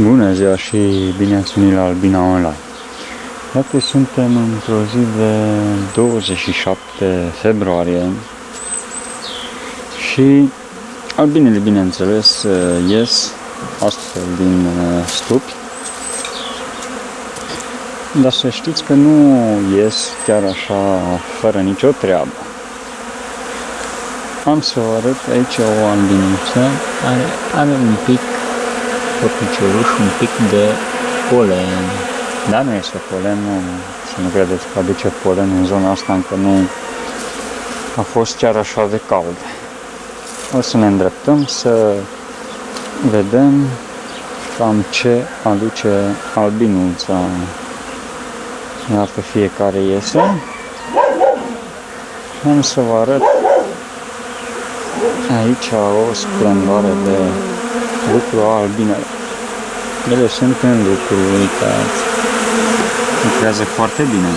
Bună ziua și bine ați venit la Albina Online. Iată, suntem într-o zi de 27 februarie și albinele, bineînțeles, ies astfel din uh, stupi. Dar să știți că nu ies chiar așa, fără nicio treabă. Am să vă arăt aici o albiniță care are un pic pe picioruș un pic de polen. Dar nu este polen, nu, să nu credeți că aduce polen în zona asta, încă nu a fost chiar așa de cald. O să ne îndreptăm să vedem cam ce aduce albinuța. Iată fiecare iese. Și am să vă arăt aici o splendoare de lucru albinele. Ele sunt în lucru, uitați. Lucrează foarte bine.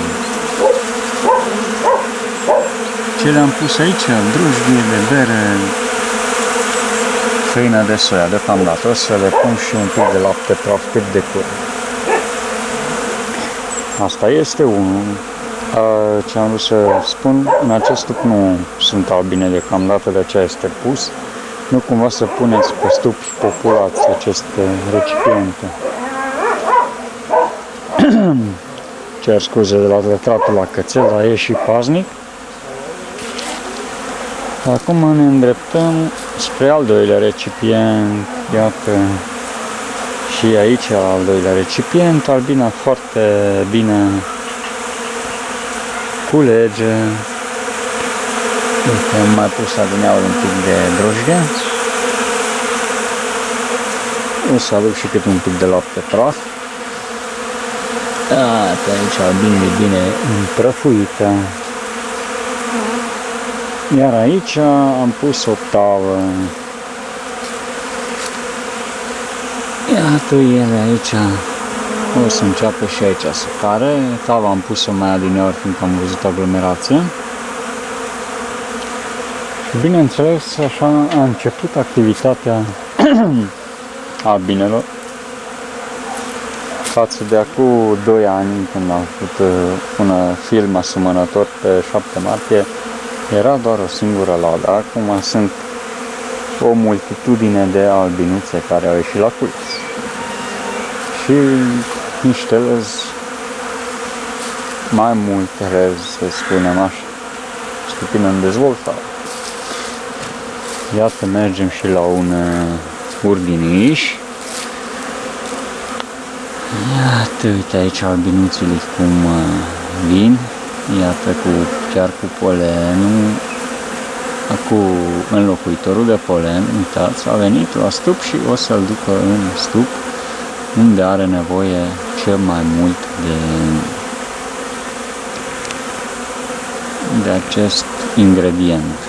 Ce le-am pus aici? Drujdie de bere, făină de soia deocamdată. O să le pun și un pic de lapte praf cât de curând. Asta este unul. Ce am vrut să spun, în acest stup nu sunt albine deocamdată, de aceea este pus nu cumva să puneți pe stupi populați aceste recipiente. Cer scuze de la retratul la cățel, dar e și paznic. Acum ne îndreptăm spre al doilea recipient. Iată și aici al doilea recipient. Albina foarte bine culege. Uite, am mai pus adineaul un pic de drojdie. O să aduc și cât un pic de lapte praf. Da, pe aici bine, bine împrăfuită. Iar aici am pus o tavă. Iată ele aici. O să înceapă și aici să care. Tava am pus-o mai adineori fiindcă am văzut aglomerație. Bineînțeles, așa a început activitatea albinelor față de acum 2 ani când am făcut uh, un film asemănător pe 7 martie era doar o singură ladă. Acum sunt o multitudine de albinuțe care au ieșit la culis. Și niște lăzi mai multe rez, să spunem așa, puțin în dezvoltare. Iată, mergem și la un uh, urdiniș. Iată, uite aici albinuțele cum uh, vin. Iată, cu, chiar cu polenul. Acum, înlocuitorul de polen, uitați, a venit la stup și o să-l ducă în stup unde are nevoie cel mai mult de, de acest ingredient.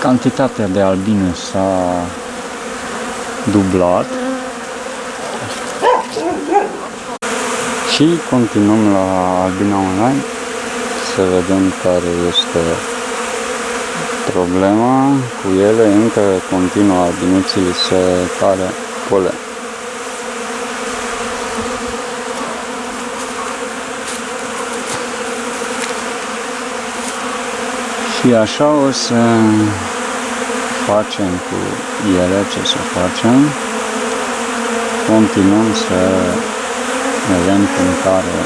Cantitatea de albine s-a dublat și continuăm la albina online să vedem care este problema cu ele, încă continuă albinuții să care polen. Și așa o să facem cu ele ce să facem. Continuăm să vedem cum care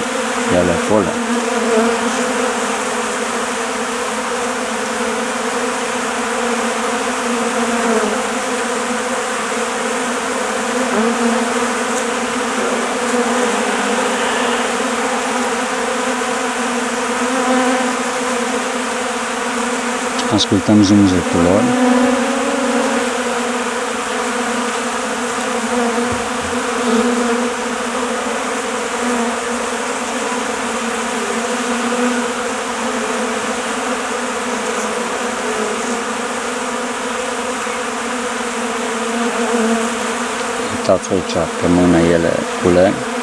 ele polen. Ascultăm zumzetul lor. Uitați aici pe mână ele cule.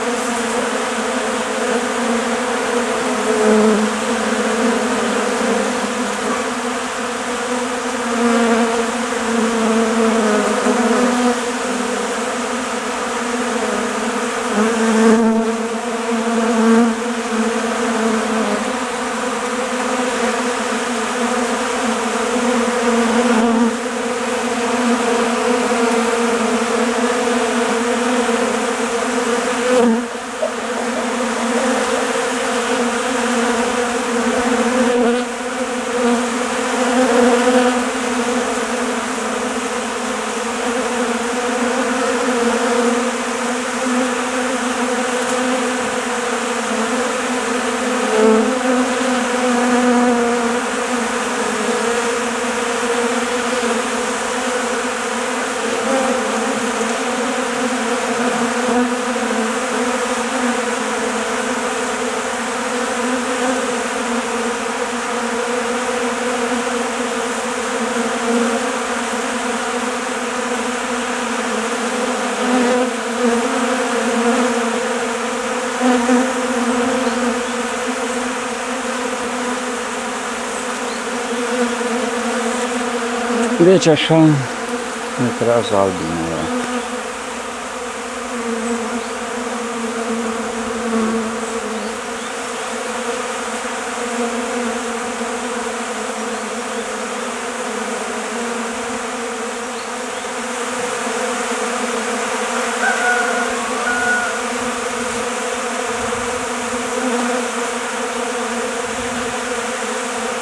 Deci așa lucrează albinele.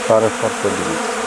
Pare foarte bine.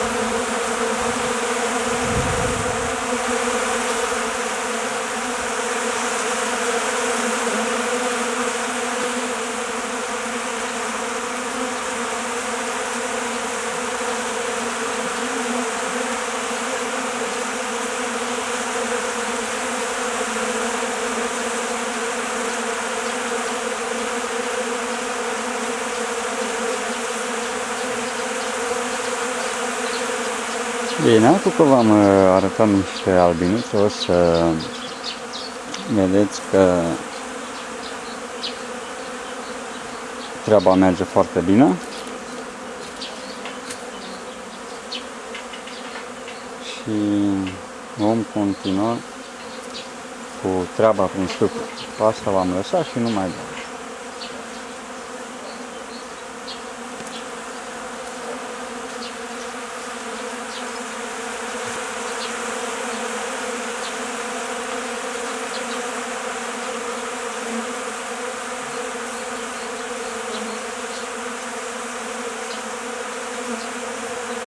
Bine, acum că v-am uh, arătat niște albinițe, o să vedeți că treaba merge foarte bine. Și vom continua cu treaba prin stupă. Asta v-am lăsat și nu mai dau.